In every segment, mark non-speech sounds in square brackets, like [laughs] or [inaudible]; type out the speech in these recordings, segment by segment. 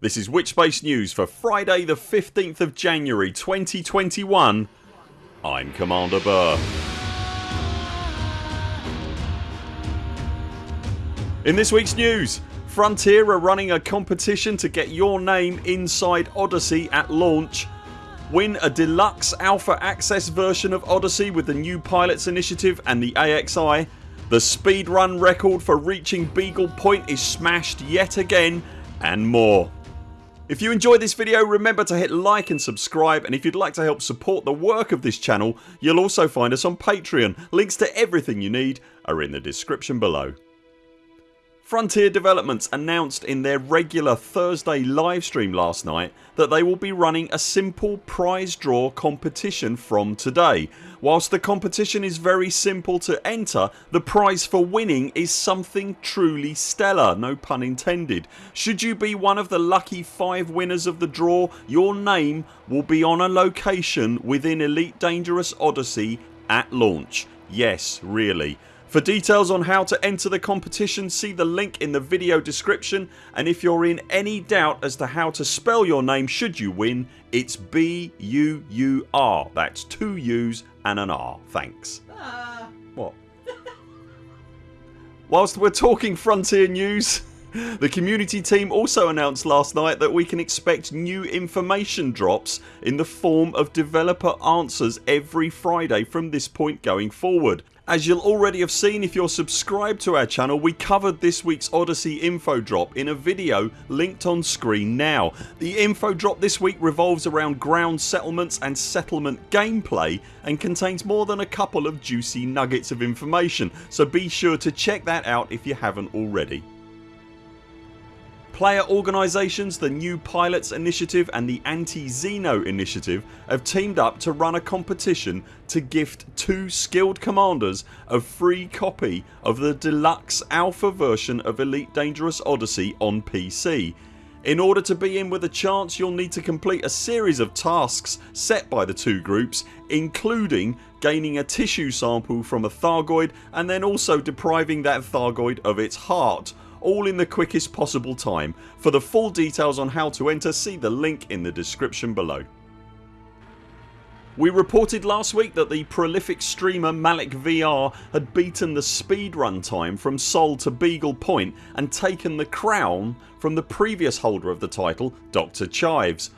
This is Witchspace News for Friday the 15th of January 2021 I'm Commander Buur. In this weeks news Frontier are running a competition to get your name inside Odyssey at launch Win a deluxe alpha access version of Odyssey with the new Pilots initiative and the AXI The speedrun record for reaching Beagle Point is smashed yet again and more. If you enjoyed this video remember to hit like and subscribe and if you'd like to help support the work of this channel you'll also find us on Patreon. Links to everything you need are in the description below. Frontier Developments announced in their regular Thursday livestream last night that they will be running a simple prize draw competition from today. Whilst the competition is very simple to enter the prize for winning is something truly stellar no pun intended. Should you be one of the lucky 5 winners of the draw your name will be on a location within Elite Dangerous Odyssey at launch. Yes really for details on how to enter the competition see the link in the video description and if you're in any doubt as to how to spell your name should you win it's B-U-U-R. That's two U's and an R. Thanks. Uh. What? Whilst we're talking Frontier news [laughs] the community team also announced last night that we can expect new information drops in the form of developer answers every Friday from this point going forward. As you'll already have seen if you're subscribed to our channel we covered this weeks Odyssey info drop in a video linked on screen now. The info drop this week revolves around ground settlements and settlement gameplay and contains more than a couple of juicy nuggets of information so be sure to check that out if you haven't already. Player organisations, the New Pilots Initiative and the Anti-Xeno Initiative have teamed up to run a competition to gift two skilled commanders a free copy of the deluxe alpha version of Elite Dangerous Odyssey on PC. In order to be in with a chance you'll need to complete a series of tasks set by the two groups including gaining a tissue sample from a Thargoid and then also depriving that Thargoid of its heart all in the quickest possible time. For the full details on how to enter see the link in the description below. We reported last week that the prolific streamer MalikVR had beaten the speedrun time from Sol to Beagle Point and taken the crown from the previous holder of the title Dr Chives.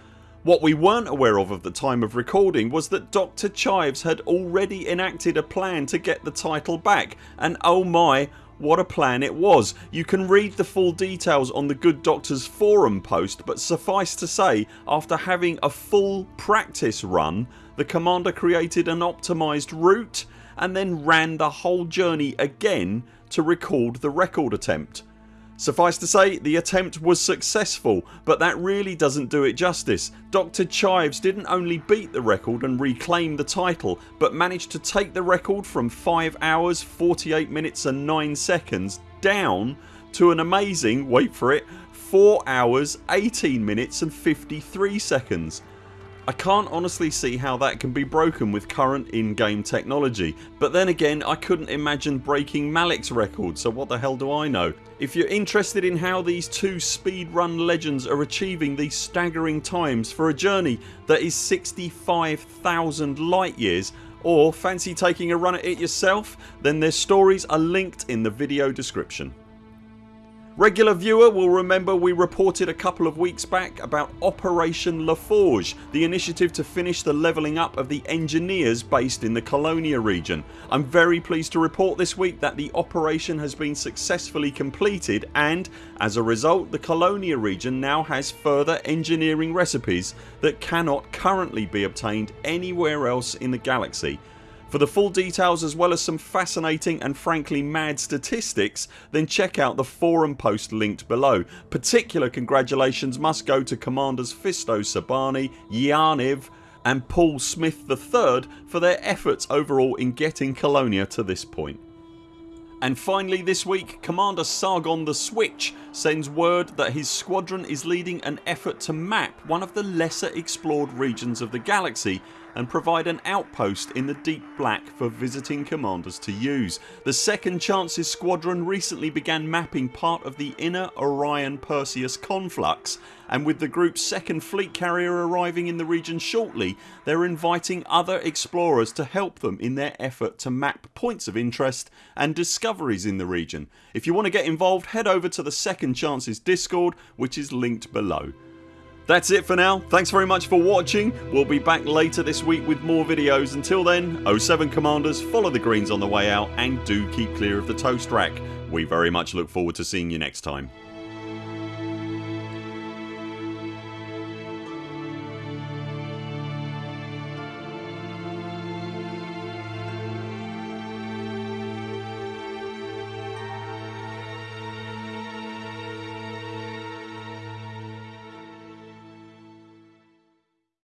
What we weren't aware of at the time of recording was that Dr Chives had already enacted a plan to get the title back and oh my what a plan it was. You can read the full details on the Good Doctors forum post but suffice to say after having a full practice run the commander created an optimised route and then ran the whole journey again to record the record attempt. Suffice to say the attempt was successful but that really doesn't do it justice. Dr Chives didn't only beat the record and reclaim the title but managed to take the record from 5 hours 48 minutes and 9 seconds down to an amazing ...wait for it 4 hours 18 minutes and 53 seconds. I can't honestly see how that can be broken with current in-game technology but then again I couldn't imagine breaking Malik's record so what the hell do I know. If you're interested in how these two speedrun legends are achieving these staggering times for a journey that is 65,000 light years or fancy taking a run at it yourself then their stories are linked in the video description. Regular viewer will remember we reported a couple of weeks back about Operation LaForge the initiative to finish the levelling up of the engineers based in the Colonia region. I'm very pleased to report this week that the operation has been successfully completed and as a result the Colonia region now has further engineering recipes that cannot currently be obtained anywhere else in the galaxy for the full details as well as some fascinating and frankly mad statistics then check out the forum post linked below. Particular congratulations must go to Commanders Fisto Sabani, Yaniv and Paul Smith III for their efforts overall in getting Colonia to this point. And finally this week Commander Sargon the Switch sends word that his squadron is leading an effort to map one of the lesser explored regions of the galaxy and provide an outpost in the deep black for visiting commanders to use. The Second Chances Squadron recently began mapping part of the inner Orion Perseus conflux and with the group's second fleet carrier arriving in the region shortly they're inviting other explorers to help them in their effort to map points of interest and discoveries in the region. If you want to get involved head over to the Second Chances discord which is linked below. That's it for now. Thanks very much for watching. We'll be back later this week with more videos. Until then 0 7 CMDRs follow the greens on the way out and do keep clear of the toast rack. We very much look forward to seeing you next time.